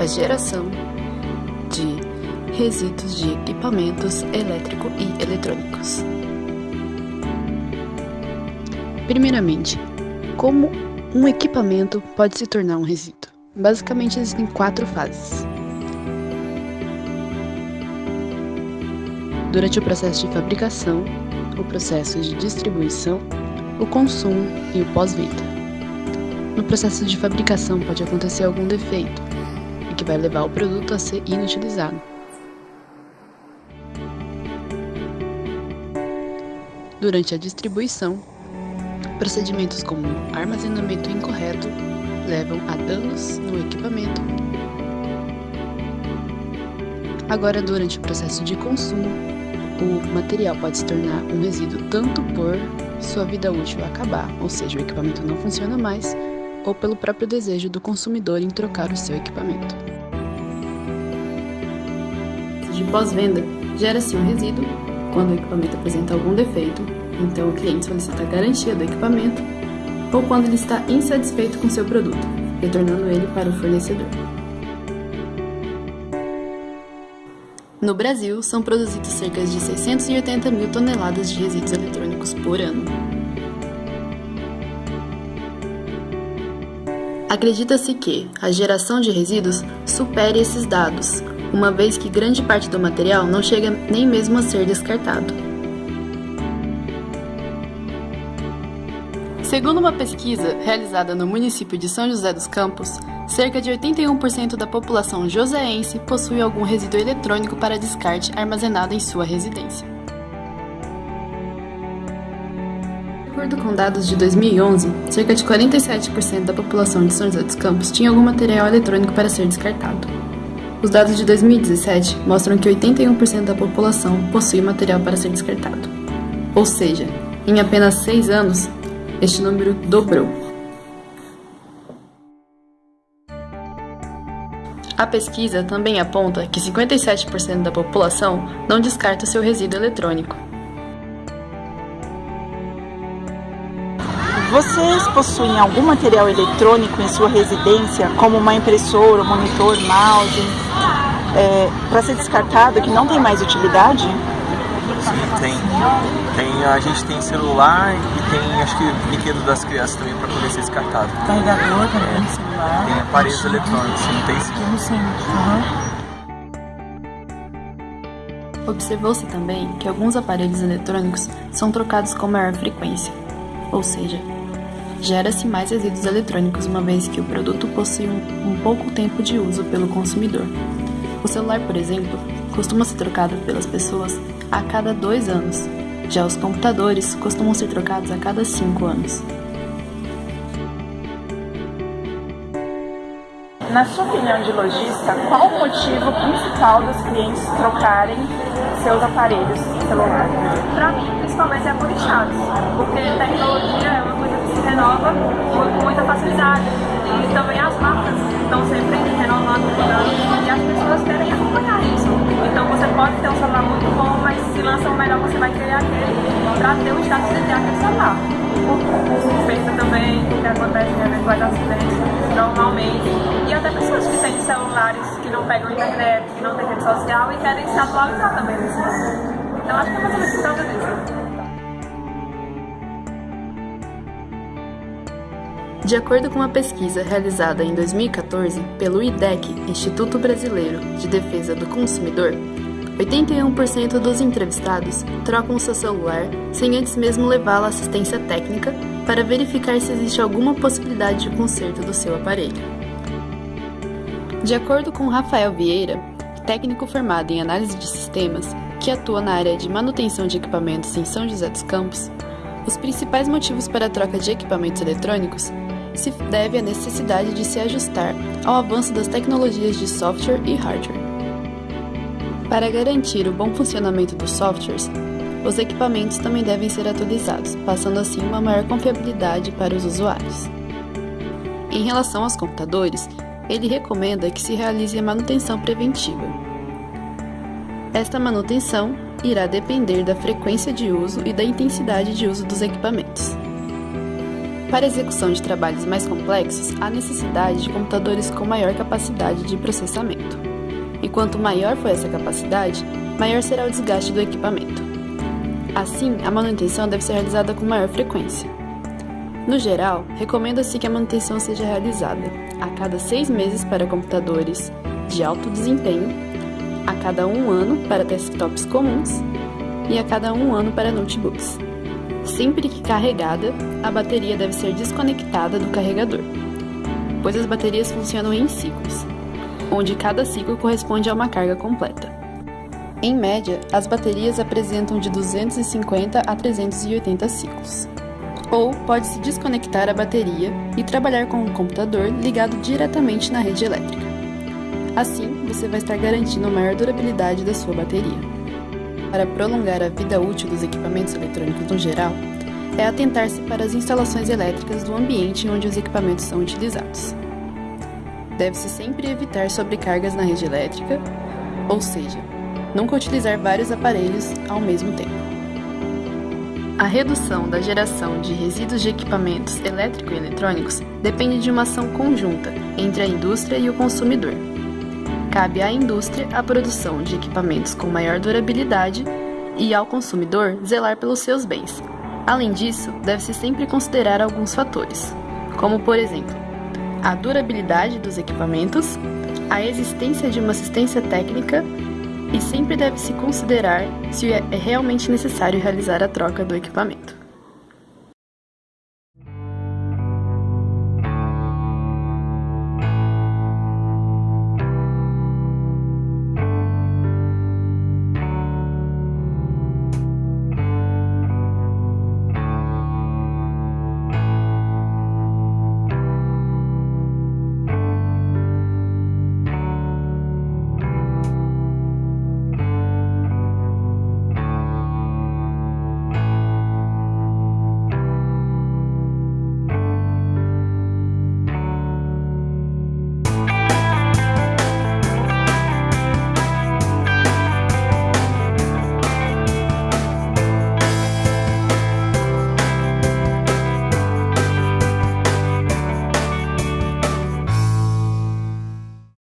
a geração de resíduos de equipamentos elétrico e eletrônicos. Primeiramente, como um equipamento pode se tornar um resíduo? Basicamente, existem quatro fases. Durante o processo de fabricação, o processo de distribuição, o consumo e o pós-venda. No processo de fabricação pode acontecer algum defeito, que vai levar o produto a ser inutilizado. Durante a distribuição, procedimentos como armazenamento incorreto levam a danos no equipamento. Agora, durante o processo de consumo, o material pode se tornar um resíduo tanto por sua vida útil acabar, ou seja, o equipamento não funciona mais, ou pelo próprio desejo do consumidor em trocar o seu equipamento. De pós-venda, gera-se um resíduo quando o equipamento apresenta algum defeito, então o cliente solicita a garantia do equipamento, ou quando ele está insatisfeito com seu produto, retornando ele para o fornecedor. No Brasil, são produzidos cerca de 680 mil toneladas de resíduos eletrônicos por ano. Acredita-se que a geração de resíduos supere esses dados, uma vez que grande parte do material não chega nem mesmo a ser descartado. Segundo uma pesquisa realizada no município de São José dos Campos, cerca de 81% da população joseense possui algum resíduo eletrônico para descarte armazenado em sua residência. Acordo com dados de 2011, cerca de 47% da população de São José dos Campos tinha algum material eletrônico para ser descartado. Os dados de 2017 mostram que 81% da população possui material para ser descartado. Ou seja, em apenas 6 anos, este número dobrou. A pesquisa também aponta que 57% da população não descarta seu resíduo eletrônico. Vocês possuem algum material eletrônico em sua residência, como uma impressora, monitor, mouse, é, para ser descartado que não tem mais utilidade? Sim, tem. tem. A gente tem celular e tem, acho que, brinquedo das crianças também para poder ser descartado. Carregador também, é. celular. Tem aparelhos eletrônicos, não tem sim. Temos sim. Uhum. Observou-se também que alguns aparelhos eletrônicos são trocados com maior frequência, ou seja, gera-se mais resíduos eletrônicos uma vez que o produto possui um, um pouco tempo de uso pelo consumidor. O celular, por exemplo, costuma ser trocado pelas pessoas a cada dois anos, já os computadores costumam ser trocados a cada cinco anos. Na sua opinião de lojista, qual o motivo principal dos clientes trocarem seus aparelhos celular? Para mim, principalmente é por estados, porque tecnologia é uma coisa renova com muita facilidade e também as marcas estão sempre renovando, e as pessoas querem acompanhar isso. Então você pode ter um celular muito bom, mas se lança um melhor você vai querer aquele para ter o status de ter aquele celular. Suspeita também o que acontece em eventuais acidentes normalmente. E até pessoas que têm celulares que não pegam internet, que não têm rede social e querem se atualizar também nesse. Então acho que é mais ou menos disso. De acordo com uma pesquisa realizada em 2014 pelo IDEC, Instituto Brasileiro de Defesa do Consumidor, 81% dos entrevistados trocam seu celular sem antes mesmo levá-lo à assistência técnica para verificar se existe alguma possibilidade de conserto do seu aparelho. De acordo com Rafael Vieira, técnico formado em análise de sistemas, que atua na área de manutenção de equipamentos em São José dos Campos, os principais motivos para a troca de equipamentos eletrônicos se deve à necessidade de se ajustar ao avanço das tecnologias de software e hardware. Para garantir o bom funcionamento dos softwares, os equipamentos também devem ser atualizados, passando assim uma maior confiabilidade para os usuários. Em relação aos computadores, ele recomenda que se realize a manutenção preventiva. Esta manutenção irá depender da frequência de uso e da intensidade de uso dos equipamentos. Para execução de trabalhos mais complexos, há necessidade de computadores com maior capacidade de processamento. E quanto maior for essa capacidade, maior será o desgaste do equipamento. Assim, a manutenção deve ser realizada com maior frequência. No geral, recomenda-se que a manutenção seja realizada a cada seis meses para computadores de alto desempenho, a cada um ano para desktops comuns e a cada um ano para notebooks. Sempre que carregada, a bateria deve ser desconectada do carregador, pois as baterias funcionam em ciclos, onde cada ciclo corresponde a uma carga completa. Em média, as baterias apresentam de 250 a 380 ciclos. Ou pode-se desconectar a bateria e trabalhar com um computador ligado diretamente na rede elétrica. Assim, você vai estar garantindo maior durabilidade da sua bateria. Para prolongar a vida útil dos equipamentos eletrônicos no geral, é atentar-se para as instalações elétricas do ambiente onde os equipamentos são utilizados. Deve-se sempre evitar sobrecargas na rede elétrica, ou seja, nunca utilizar vários aparelhos ao mesmo tempo. A redução da geração de resíduos de equipamentos elétrico e eletrônicos depende de uma ação conjunta entre a indústria e o consumidor. Cabe à indústria a produção de equipamentos com maior durabilidade e ao consumidor zelar pelos seus bens. Além disso, deve-se sempre considerar alguns fatores, como por exemplo, a durabilidade dos equipamentos, a existência de uma assistência técnica e sempre deve-se considerar se é realmente necessário realizar a troca do equipamento.